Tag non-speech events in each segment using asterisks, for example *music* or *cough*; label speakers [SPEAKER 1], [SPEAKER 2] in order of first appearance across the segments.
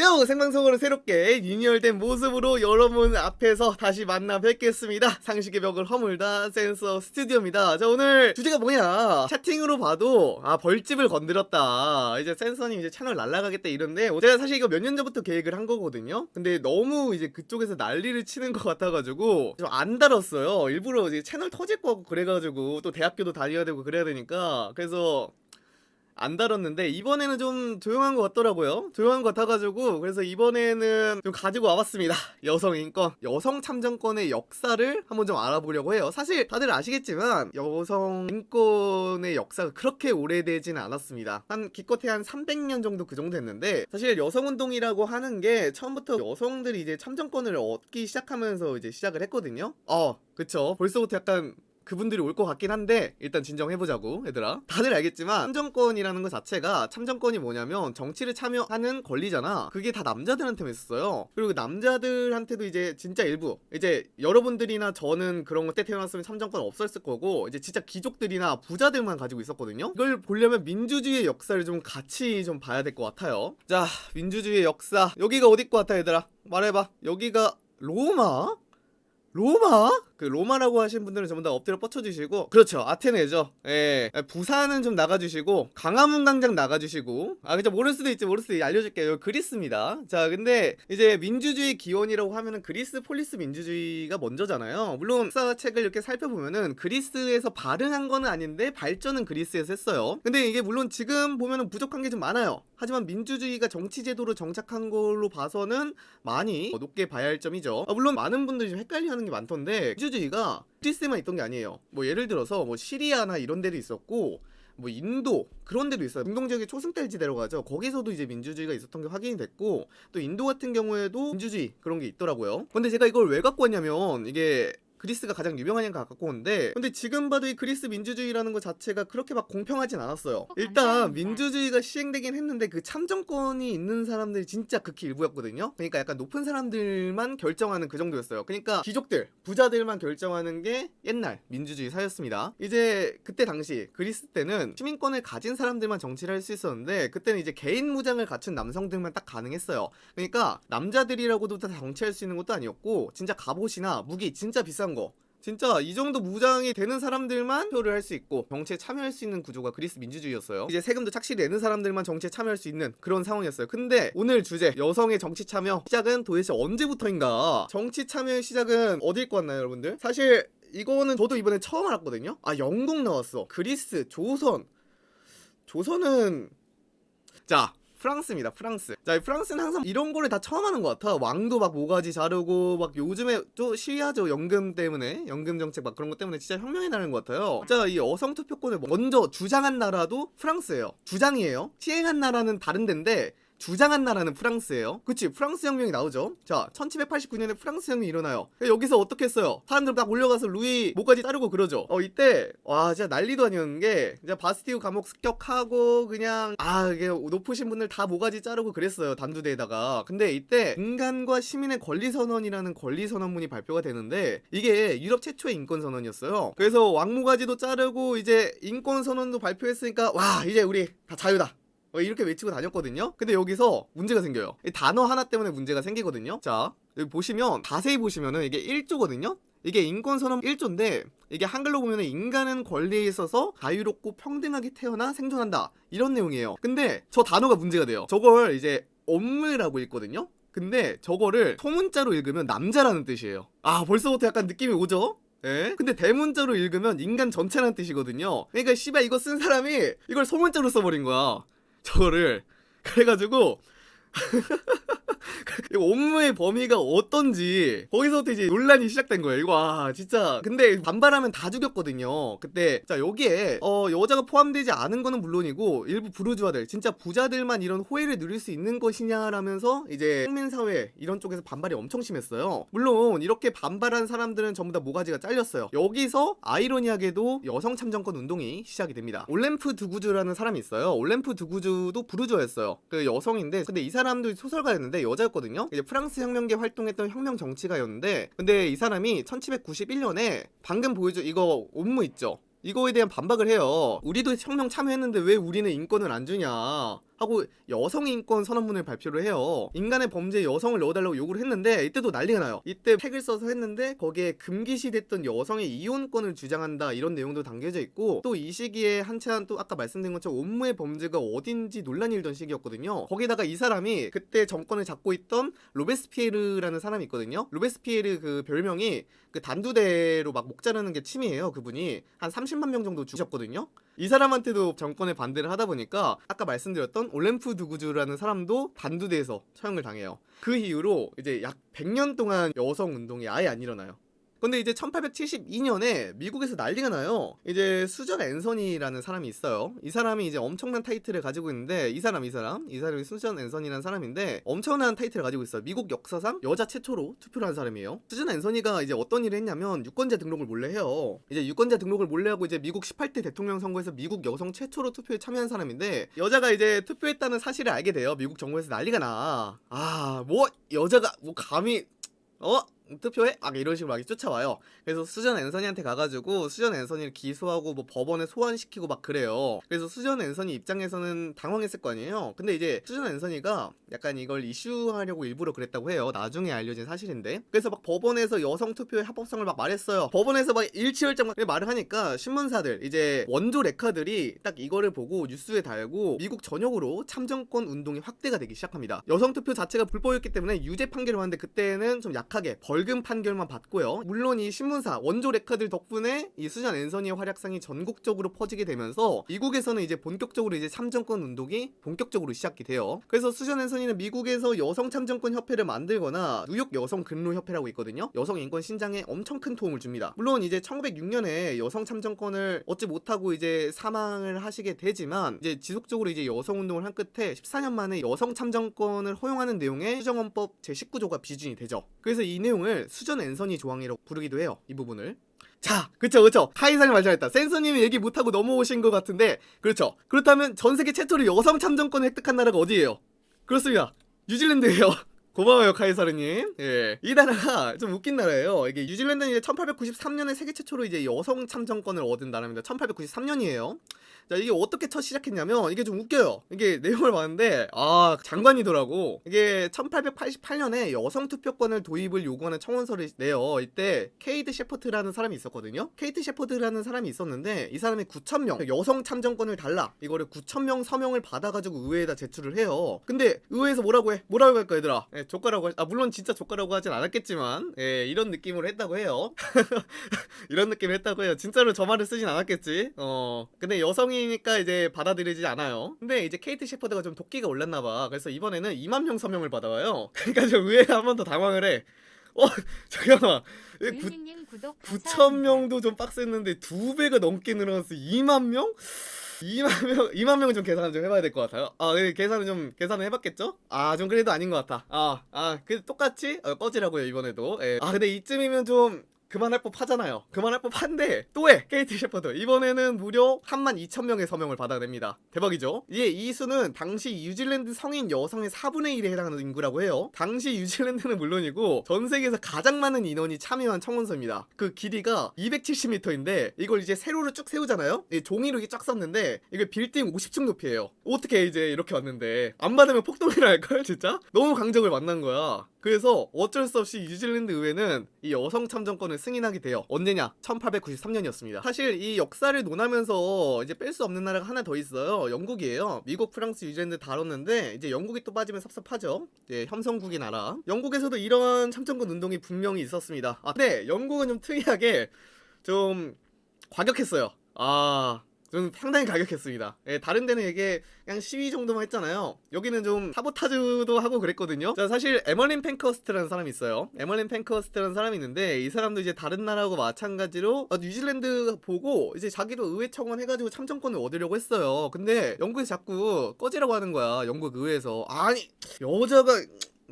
[SPEAKER 1] 뿅! 생방송으로 새롭게 리뉴얼된 모습으로 여러분 앞에서 다시 만나 뵙겠습니다. 상식의 벽을 허물다 센서 스튜디오입니다. 자, 오늘 주제가 뭐냐? 채팅으로 봐도, 아, 벌집을 건드렸다. 이제 센서님 이제 채널 날라가겠다 이런데, 제가 사실 이거 몇 년 전부터 계획을 한 거거든요? 근데 너무 이제 그쪽에서 난리를 치는 것 같아가지고, 좀 안 달았어요. 일부러 이제 채널 터질 거 같고 그래가지고, 또 대학교도 다녀야 되고 그래야 되니까, 그래서, 안 다뤘는데 이번에는 좀 조용한 것 같더라고요. 조용한 것 같아가지고 그래서 이번에는 좀 가지고 와봤습니다. *laughs* 여성 인권. 여성 참정권의 역사를 한번 좀 알아보려고 해요. 사실 다들 아시겠지만 여성 인권의 역사가 그렇게 오래되지는 않았습니다. 한 기껏해 한 300년 정도 그 정도 됐는데 사실 여성운동이라고 하는 게 처음부터 여성들이 이제 참정권을 얻기 시작하면서 이제 시작을 했거든요. 어 그쵸. 벌써부터 약간 그분들이 올 것 같긴 한데 일단 진정해보자고 얘들아. 다들 알겠지만 참정권이라는 것 자체가 참정권이 뭐냐면 정치를 참여하는 권리잖아. 그게 다 남자들한테만 있었어요. 그리고 남자들한테도 이제 진짜 일부 이제 여러분들이나 저는 그런 것 때 태어났으면 참정권 없었을 거고 이제 진짜 귀족들이나 부자들만 가지고 있었거든요. 이걸 보려면 민주주의의 역사를 좀 같이 좀 봐야 될 것 같아요. 자 민주주의의 역사. 여기가 어디 것 같아 얘들아? 말해봐. 여기가 로마? 로마? 그 로마라고 하신 분들은 전부 다 엎드려 뻗쳐주시고 그렇죠. 아테네죠. 예. 부산은 좀 나가주시고 광화문 광장 나가주시고. 아 그죠 모를 수도 있지 모를 수도 있지. 알려줄게요. 그리스입니다. 자 근데 이제 민주주의 기원이라고 하면은 그리스 폴리스 민주주의가 먼저잖아요. 물론 역사책을 이렇게 살펴보면은 그리스에서 발흥한 거는 아닌데 발전은 그리스에서 했어요. 근데 이게 물론 지금 보면은 부족한 게 좀 많아요. 하지만 민주주의가 정치제도로 정착한 걸로 봐서는 많이 높게 봐야 할 점이죠. 아, 물론 많은 분들이 좀 헷갈려하는 게 많던데 민주 주의가 그리스에만 있던 게 아니에요. 뭐 예를 들어서 뭐 시리아나 이런 데도 있었고 뭐 인도 그런 데도 있어요. 중동 지역의 초승달지대로 가죠. 거기서도 이제 민주주의가 있었던 게 확인이 됐고 또 인도 같은 경우에도 민주주의 그런 게 있더라고요. 근데 제가 이걸 왜 갖고 왔냐면 이게 그리스가 가장 유명하니까 갖고 온데 근데 지금 봐도 이 그리스 민주주의라는 것 자체가 그렇게 막 공평하진 않았어요. 일단 민주주의가 시행되긴 했는데 그 참정권이 있는 사람들이 진짜 극히 일부였거든요. 그러니까 약간 높은 사람들만 결정하는 그 정도였어요. 그러니까 귀족들 부자들만 결정하는 게 옛날 민주주의 사였습니다. 이제 그때 당시 그리스 때는 시민권을 가진 사람들만 정치를 할 수 있었는데 그때는 이제 개인 무장을 갖춘 남성들만 딱 가능했어요. 그러니까 남자들이라고도 다 정치할 수 있는 것도 아니었고 진짜 갑옷이나 무기 진짜 비싼 거. 진짜 이 정도 무장이 되는 사람들만 표를 할 수 있고 정치에 참여할 수 있는 구조가 그리스 민주주의였어요. 이제 세금도 착실히 내는 사람들만 정치에 참여할 수 있는 그런 상황이었어요. 근데 오늘 주제 여성의 정치 참여 시작은 도대체 언제부터인가? 정치 참여의 시작은 어디일 것 같나요 여러분들? 사실 이거는 저도 이번에 처음 알았거든요. 아 영국 나왔어. 그리스 조선. 조선은 자 프랑스입니다 프랑스. 자 프랑스는 항상 이런 거를 다 처음 하는 것 같아. 왕도 막 모가지 자르고 막 요즘에 또 시위하죠 연금 때문에. 연금 정책 막 그런 것 때문에 진짜 혁명이 나는 것 같아요. 진짜 이 여성 투표권을 먼저 주장한 나라도 프랑스예요. 주장이에요. 시행한 나라는 다른 데인데 주장한 나라는 프랑스예요. 그치? 프랑스 혁명이 나오죠. 자 1789년에 프랑스 혁명이 일어나요. 여기서 어떻게 했어요? 사람들 막 올려가서 루이 목까지 자르고 그러죠. 어 이때 와 진짜 난리도 아니었는 게 이제 바스티우 감옥 습격하고 그냥 아 이게 높으신 분들 다 모가지 자르고 그랬어요 단두대에다가. 근데 이때 인간과 시민의 권리선언이라는 권리선언문이 발표가 되는데 이게 유럽 최초의 인권선언이었어요. 그래서 왕모가지도 자르고 이제 인권선언도 발표했으니까 와 이제 우리 다 자유다. 어, 이렇게 외치고 다녔거든요? 근데 여기서 문제가 생겨요. 이 단어 하나 때문에 문제가 생기거든요? 자 여기 보시면 자세히 보시면은 이게 1조거든요? 이게 인권선언 1조인데 이게 한글로 보면 인간은 권리에 있어서 자유롭고 평등하게 태어나 생존한다. 이런 내용이에요. 근데 저 단어가 문제가 돼요. 저걸 이제 업무라고 읽거든요? 근데 저거를 소문자로 읽으면 남자라는 뜻이에요. 아 벌써부터 약간 느낌이 오죠? 예? 근데 대문자로 읽으면 인간 전체라는 뜻이거든요. 그러니까 씨발 이거 쓴 사람이 이걸 소문자로 써버린 거야 저거를 *laughs* 그래가지고 *laughs* 업무의 범위가 어떤지 거기서부터 이제 논란이 시작된 거예요. 이거 와 진짜. 근데 반발하면 다 죽였거든요. 그때 자 여기에 어 여자가 포함되지 않은 거는 물론이고 일부 부르주아들 진짜 부자들만 이런 호의를 누릴 수 있는 것이냐라면서 이제 국민사회 이런 쪽에서 반발이 엄청 심했어요. 물론 이렇게 반발한 사람들은 전부 다 모가지가 잘렸어요. 여기서 아이러니하게도 여성 참정권 운동이 시작이 됩니다. 올렘프 두구주라는 사람이 있어요. 올렘프 두구주도 부르주아였어요. 그 여성인데 근데 이 사람 도 소설가였는데 여자였거든요. 이제 프랑스 혁명계 활동했던 혁명 정치가였는데 근데 이 사람이 1791년에 방금 보여줘 이거 옴무 있죠? 이거에 대한 반박을 해요 우리도 혁명 참여했는데 왜 우리는 인권을 안 주냐 하고 여성 인권 선언문을 발표를 해요. 인간의 범죄에 여성을 넣어달라고 요구를 했는데 이때도 난리가 나요. 이때 팩을 써서 했는데 거기에 금기시됐던 여성의 이혼권을 주장한다 이런 내용도 담겨져 있고 또 이 시기에 한참 또 아까 말씀드린 것처럼 온무의 범죄가 어딘지 논란이 일던 시기였거든요. 거기다가 이 사람이 그때 정권을 잡고 있던 로베스피에르라는 사람이 있거든요. 로베스피에르 그 별명이 그 단두대로 막 목 자르는 게 취미예요. 그분이 한 30만 명 정도 죽였거든요. 이 사람한테도 정권에 반대를 하다 보니까 아까 말씀드렸던 올랭프 드 구주라는 사람도 단두대에서 처형을 당해요. 그 이후로 이제 약 100년 동안 여성 운동이 아예 안 일어나요. 근데 이제 1872년에 미국에서 난리가 나요. 이제 수전 앤서니라는 사람이 있어요. 이 사람이 이제 엄청난 타이틀을 가지고 있는데 이 사람 이 사람 이 사람이 수전 앤서니라는 사람인데 엄청난 타이틀을 가지고 있어요. 미국 역사상 여자 최초로 투표를 한 사람이에요. 수전 앤서니가 이제 어떤 일을 했냐면 유권자 등록을 몰래 해요. 이제 유권자 등록을 몰래 하고 이제 미국 18대 대통령 선거에서 미국 여성 최초로 투표에 참여한 사람인데 여자가 이제 투표했다는 사실을 알게 돼요. 미국 정부에서 난리가 나. 아, 뭐 여자가 뭐 감히 어? 투표해? 막 이런 식으로 막 쫓아와요. 그래서 수전 앤서니한테 가가지고 수전 앤서니를 기소하고 뭐 법원에 소환시키고 막 그래요. 그래서 수전 앤서니 입장에서는 당황했을 거 아니에요. 근데 이제 수전 앤서니가 약간 이걸 이슈하려고 일부러 그랬다고 해요. 나중에 알려진 사실인데. 그래서 막 법원에서 여성 투표의 합법성을 막 말했어요. 법원에서 막 일취월장 말을 하니까 신문사들 이제 원조 레카들이 딱 이거를 보고 뉴스에 달고 미국 전역으로 참정권 운동이 확대가 되기 시작합니다. 여성 투표 자체가 불법이었기 때문에 유죄 판결을 하는데 그때는 좀 약하게 벌금 판결만 받고요. 물론 이 신문사 원조 레카들 덕분에 이 수잔 앤서니의 활약상이 전국적으로 퍼지게 되면서 미국에서는 이제 본격적으로 이제 참정권 운동이 본격적으로 시작이 돼요. 그래서 수잔 앤서니는 미국에서 여성 참정권 협회를 만들거나 뉴욕 여성 근로 협회라고 있거든요. 여성 인권 신장에 엄청 큰 도움을 줍니다. 물론 이제 1906년에 여성 참정권을 얻지 못하고 이제 사망을 하시게 되지만 이제 지속적으로 이제 여성 운동을 한 끝에 14년 만에 여성 참정권을 허용하는 내용의 수정헌법 제19조가 비준이 되죠. 그래서 이 내용을 수전 앤서니 조항이라고 부르기도 해요. 이 부분을. 자, 그쵸, 그쵸. 카이상이 말잘했다. 센서님이 얘기 못하고 넘어오신 것 같은데, 그렇죠. 그렇다면 전 세계 최초로 여성 참정권을 획득한 나라가 어디예요? 그렇습니다. 뉴질랜드예요. *laughs* 고마워요 카이사르님. 예, 이 나라가 좀 웃긴 나라예요. 이게 뉴질랜드는 이제 1893년에 세계 최초로 이제 여성 참정권을 얻은 나라입니다. 1893년이에요. 자 이게 어떻게 첫 시작했냐면 이게 좀 웃겨요. 이게 *laughs* 내용을 봤는데 아 장관이더라고. 이게 1888년에 여성 투표권을 도입을 요구하는 청원서를 내요. 이때 케이트 셰퍼트라는 사람이 있었거든요. 케이트 셰퍼트라는 사람이 있었는데 이 사람이 9천 명 여성 참정권을 달라 이거를 9천 명 서명을 받아가지고 의회에다 제출을 해요. 근데 의회에서 뭐라고 해? 뭐라고 할까 얘들아? 예, 좆까라고 하... 아 물론 진짜 조카라고 하진 않았겠지만 예, 이런 느낌으로 했다고 해요. *laughs* 이런 느낌을 했다고 해요. 진짜로 저 말을 쓰진 않았겠지. 어 근데 여성이 니까 이제 받아들이지 않아요. 근데 이제 케이트 셰퍼드가 좀 도끼가 올랐나봐. 그래서 이번에는 2만 명 서명을 받아와요. *laughs* 그러니까 좀 의회가 한번 더 당황을 해. 어 *laughs* 잠깐만. 구,
[SPEAKER 2] 유희님 구독
[SPEAKER 1] 9천 명도 좀 빡셌는데 두 배가 넘게 늘어났어. 2만 명? 2만 명, *laughs* 2만 명은 좀 계산을 좀 해봐야 될 것 같아요. 아, 네, 계산을 좀, 계산을 해봤겠죠? 아, 좀 그래도 아닌 것 같아. 아, 아, 그 똑같이 어, 꺼지라고요, 이번에도. 예. 아, 근데 이쯤이면 좀, 그만할 법 하잖아요. 그만할 법 한데 또 해. 케이트 셰퍼드. 이번에는 무려 3만 2천 명의 서명을 받아냅니다. 대박이죠? 이제 이 수는 당시 뉴질랜드 성인 여성의 4분의 1에 해당하는 인구라고 해요. 당시 뉴질랜드는 물론이고 전 세계에서 가장 많은 인원이 참여한 청원서입니다. 그 길이가 270m인데 이걸 이제 세로로 쭉 세우잖아요. 이 종이로 이렇게 쫙 썼는데 이게 빌딩 50층 높이에요. 어떻게 이제 이렇게 왔는데 안 받으면 폭동이라 할걸 진짜? 너무 강적을 만난 거야. 그래서 어쩔 수 없이 뉴질랜드 의회는 이 여성 참정권을 승인하게 돼요. 언제냐? 1893년이었습니다. 사실 이 역사를 논하면서 이제 뺄 수 없는 나라가 하나 더 있어요. 영국이에요. 미국, 프랑스, 뉴질랜드 다뤘는데 이제 영국이 또 빠지면 섭섭하죠. 이제 혐성국의 나라. 영국에서도 이런 참정권 운동이 분명히 있었습니다. 아, 근데 영국은 좀 특이하게 좀 과격했어요. 아, 좀 상당히 과격했습니다. 예, 다른 데는 이게 그냥 시위 정도만 했잖아요. 여기는 좀 사보타주도 하고 그랬거든요. 자, 사실 에멀린 펜커스트라는 사람이 있어요. 에멀린 펜커스트라는 사람이 있는데 이 사람도 이제 다른 나라하고 마찬가지로 어, 뉴질랜드 보고 이제 자기도 의회 청원 해가지고 참정권을 얻으려고 했어요. 근데 영국에서 자꾸 꺼지라고 하는 거야. 영국 의회에서 아니 여자가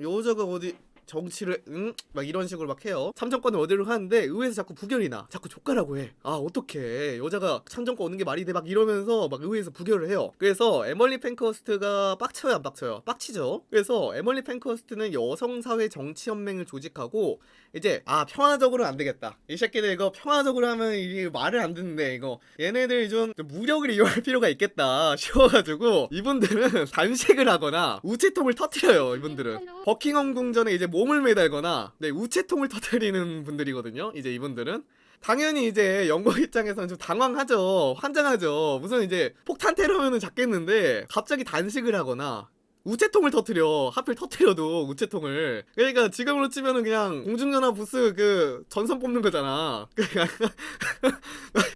[SPEAKER 1] 여자가 어디 정치를 응? 막 이런 식으로 막 해요. 참정권을 얻으려고 하는데 의회에서 자꾸 부결이 나. 자꾸 좆까라고 해. 아 어떡해. 여자가 참정권 얻는 게 말이 돼. 막 이러면서 막 의회에서 부결을 해요. 그래서 에멀리 펜커스트가 빡쳐요 안 빡쳐요? 빡치죠. 그래서 에멀리 펜커스트는 여성사회 정치연맹을 조직하고 이제 아 평화적으로는 안 되겠다. 이 새끼들 이거 평화적으로 하면 이게 말을 안 듣는데 이거 얘네들 좀 무력을 *laughs* 이용할 필요가 있겠다 싶어가지고 이분들은 *laughs* 단식을 하거나 우체통을 터트려요 이분들은 버킹엄 궁전에 이제 몸을 매달거나 네 우체통을 *laughs* 터트리는 분들이거든요 이제 이분들은. 당연히 이제 영국 입장에서는 좀 당황하죠 환장하죠. 무슨 이제 폭탄 테러면은 잡겠는데 갑자기 단식을 하거나 우체통을 터트려 하필 터트려도 우체통을. 그러니까 지금으로 치면은 그냥 공중전화 부스 그 전선 뽑는 거잖아. *laughs* 그러니까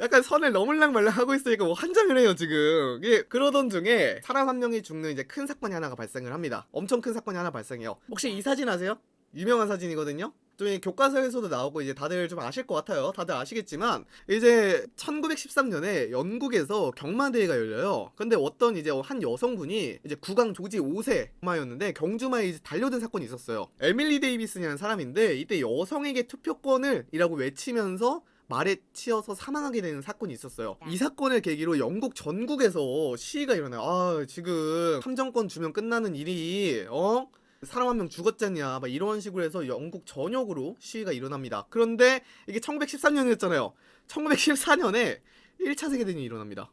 [SPEAKER 1] 약간 선을 넘을랑 말랑 하고 있으니까 뭐 환장을 해요 지금. 이게 그러던 중에 사람 한 명이 죽는 이제 큰 사건이 하나가 발생을 합니다. 엄청 큰 사건이 하나 발생해요. 혹시 이 사진 아세요? 유명한 사진이거든요 좀이 교과서에서도 나오고 이제 다들 좀 아실 것 같아요. 다들 아시겠지만 이제 1913년에 영국에서 경마대회가 열려요. 근데 어떤 이제 한 여성분이 이제 국왕 조지 5세 마였는데 경주마에 이제 달려든 사건이 있었어요. 에밀리 데이비슨이라는 사람인데 이때 여성에게 투표권을 이라고 외치면서 말에 치여서 사망하게 되는 사건이 있었어요. 이 사건을 계기로 영국 전국에서 시위가 일어나요. 아, 지금 참정권 주면 끝나는 일이 어? 사람 한 명 죽었잖냐 막 이런 식으로 해서 영국 전역으로 시위가 일어납니다. 그런데 이게 1913년이었잖아요. 1914년에 1차 세계대전이 일어납니다.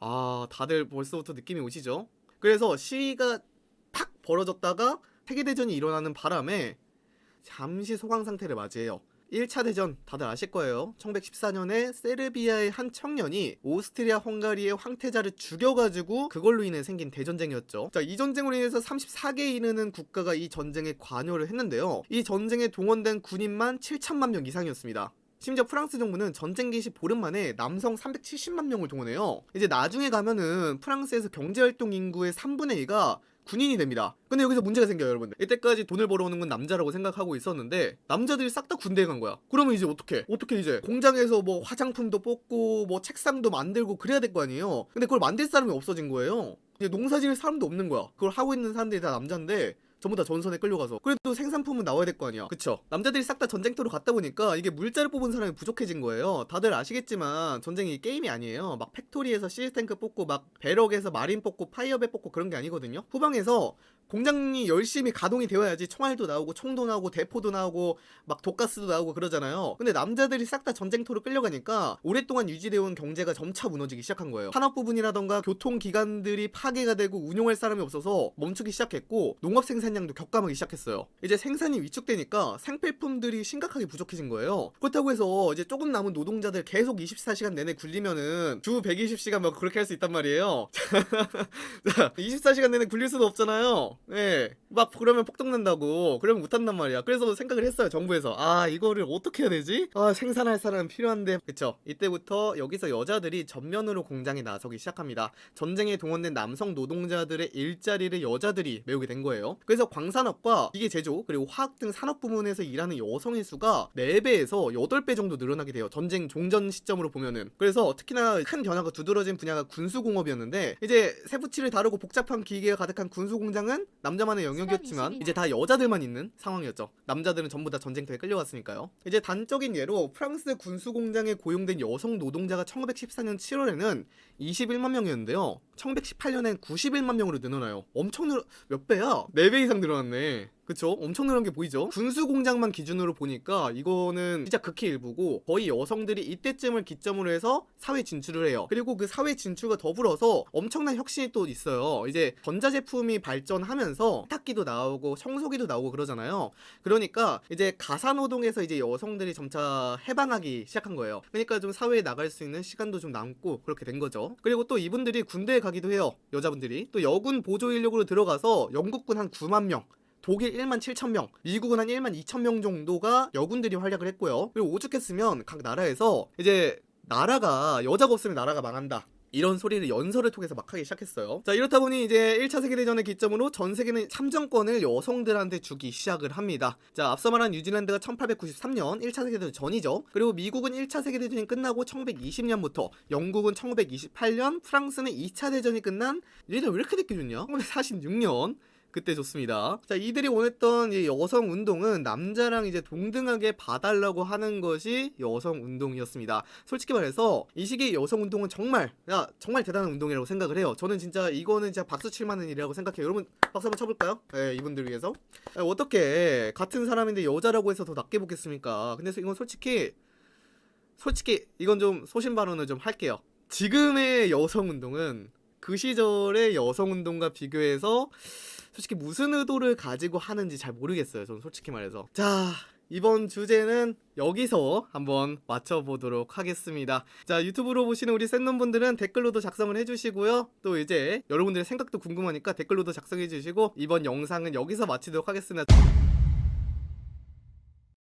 [SPEAKER 1] 아 다들 벌써부터 느낌이 오시죠? 그래서 시위가 팍 벌어졌다가 세계대전이 일어나는 바람에 잠시 소강 상태를 맞이해요. 1차 대전 다들 아실 거예요. 1914년에 세르비아의 한 청년이 오스트리아 헝가리의 황태자를 죽여가지고 그걸로 인해 생긴 대전쟁이었죠. 자, 이 전쟁으로 인해서 34개에 이르는 국가가 이 전쟁에 관여를 했는데요. 이 전쟁에 동원된 군인만 7천만 명 이상이었습니다. 심지어 프랑스 정부는 전쟁 개시 보름 만에 남성 370만 명을 동원해요. 이제 나중에 가면은 프랑스에서 경제활동 인구의 3분의 2가 군인이 됩니다. 근데 여기서 문제가 생겨요, 여러분들. 이때까지 돈을 벌어오는 건 남자라고 생각하고 있었는데 남자들이 싹 다 군대에 간 거야. 그러면 이제 어떻게? 어떻게 이제 공장에서 뭐 화장품도 뽑고 뭐 책상도 만들고 그래야 될 거 아니에요. 근데 그걸 만들 사람이 없어진 거예요. 이제 농사 지을 사람도 없는 거야. 그걸 하고 있는 사람들이 다 남자인데 전부 다 전선에 끌려가서. 그래도 생산품은 나와야 될 거 아니야. 그쵸? 남자들이 싹 다 전쟁터로 갔다 보니까 이게 물자를 뽑을 사람이 부족해진 거예요. 다들 아시겠지만 전쟁이 게임이 아니에요. 막 factory에서 siege tank 뽑고 막 barracks에서 marine 뽑고 파이어배 뽑고 그런 게 아니거든요. 후방에서 공장이 열심히 가동이 되어야지 총알도 나오고 총도 나오고 대포도 나오고 막 독가스도 나오고 그러잖아요. 근데 남자들이 싹 다 전쟁터로 끌려가니까 오랫동안 유지되어 온 경제가 점차 무너지기 시작한 거예요. 산업 부분이라던가 교통기관들이 파괴가 되고 운용할 사람이 없어서 멈추기 시작했고 농업 생산 량도 격감하기 시작했어요. 이제 생산이 위축되니까 생필품들이 심각하게 부족해진 거예요. 그렇다고 해서 이제 조금 남은 노동자들 계속 24시간 내내 굴리면은 주 120시간 막 그렇게 할 수 있단 말이에요. *laughs* 자 24시간 내내 굴릴 수도 없잖아요. 예. 막 그러면 폭동난다고. 그러면 못한단 말이야. 그래서 생각을 했어요 정부에서. 아 이거를 어떻게 해야 되지? 아 생산할 사람 필요한데. 그쵸? 이때부터 여기서 여자들이 전면으로 공장에 나서기 시작합니다. 전쟁에 동원된 남성 노동자들의 일자리를 여자들이 메우게 된 거예요. 그래서 광산업과 기계 제조 그리고 화학 등 산업 부문에서 일하는 여성의 수가 4배에서 8배 정도 늘어나게 돼요 전쟁 종전 시점으로 보면은 그래서 특히나 큰 변화가 두드러진 분야가 군수공업이었는데 이제 세부치를 다루고 복잡한 기계가 가득한 군수공장은 남자만의 영역이었지만 이제 다 여자들만 있는 상황이었죠. 남자들은 전부 다 전쟁터에 끌려갔으니까요. 이제 단적인 예로 프랑스 군수 공장에 고용된 여성 노동자가 1914년 7월에는 21만 명이었는데요. 1918년엔 91만 명으로 늘어나요. 엄청 늘, 몇 배야? 4배 이상 늘어났네. 그쵸? 엄청 늘어난 게 보이죠? 군수 공장만 기준으로 보니까 이거는 진짜 극히 일부고 거의 여성들이 이때쯤을 기점으로 해서 사회 진출을 해요. 그리고 그 사회 진출과 더불어서 엄청난 혁신이 또 있어요. 이제 전자제품이 발전하면서 세탁기도 나오고 청소기도 나오고 그러잖아요. 그러니까 이제 가사노동에서 이제 여성들이 점차 해방하기 시작한 거예요. 그러니까 좀 사회에 나갈 수 있는 시간도 좀 남고 그렇게 된 거죠. 그리고 또 이분들이 군대에 가기도 해요. 여자분들이. 또 여군 보조 인력으로 들어가서 영국군 한 9만 명, 독일 1만 7천 명, 미국은 한 1만 2천 명 정도가 여군들이 활약을 했고요. 그리고 오죽했으면 각 나라에서 이제 나라가 여자가 없으면 나라가 망한다. 이런 소리를 연설을 통해서 막 하기 시작했어요. 자, 이렇다 보니 이제 1차 세계대전의 기점으로 전 세계는 참정권을 여성들한테 주기 시작을 합니다. 자, 앞서 말한 뉴질랜드가 1893년 1차 세계대전 전이죠. 그리고 미국은 1차 세계대전이 끝나고 1920년부터 영국은 1928년, 프랑스는 2차 대전이 끝난 얘네 왜 이렇게 늦게 줬냐? 1946년 그때 좋습니다. 자, 이들이 원했던 이 여성 운동은 남자랑 이제 동등하게 봐달라고 하는 것이 여성 운동이었습니다. 솔직히 말해서 이 시기의 여성 운동은 정말, 야, 정말 대단한 운동이라고 생각을 해요. 저는 진짜 이거는 진짜 박수 칠 만한 일이라고 생각해요. 여러분, 박수 한번 쳐볼까요? 네, 이분들 위해서. 아, 어떻게 같은 사람인데 여자라고 해서 더 낮게 보겠습니까? 근데 이건 솔직히, 솔직히 이건 좀 소신 발언을 좀 할게요. 지금의 여성 운동은 그 시절의 여성 운동과 비교해서 솔직히 무슨 의도를 가지고 하는지 잘 모르겠어요. 저는 솔직히 말해서. 자, 이번 주제는 여기서 한번 맞춰보도록 하겠습니다. 자, 유튜브로 보시는 우리 샌놈분들은 댓글로도 작성을 해주시고요. 또 이제 여러분들의 생각도 궁금하니까 댓글로도 작성해주시고 이번 영상은 여기서 마치도록 하겠습니다.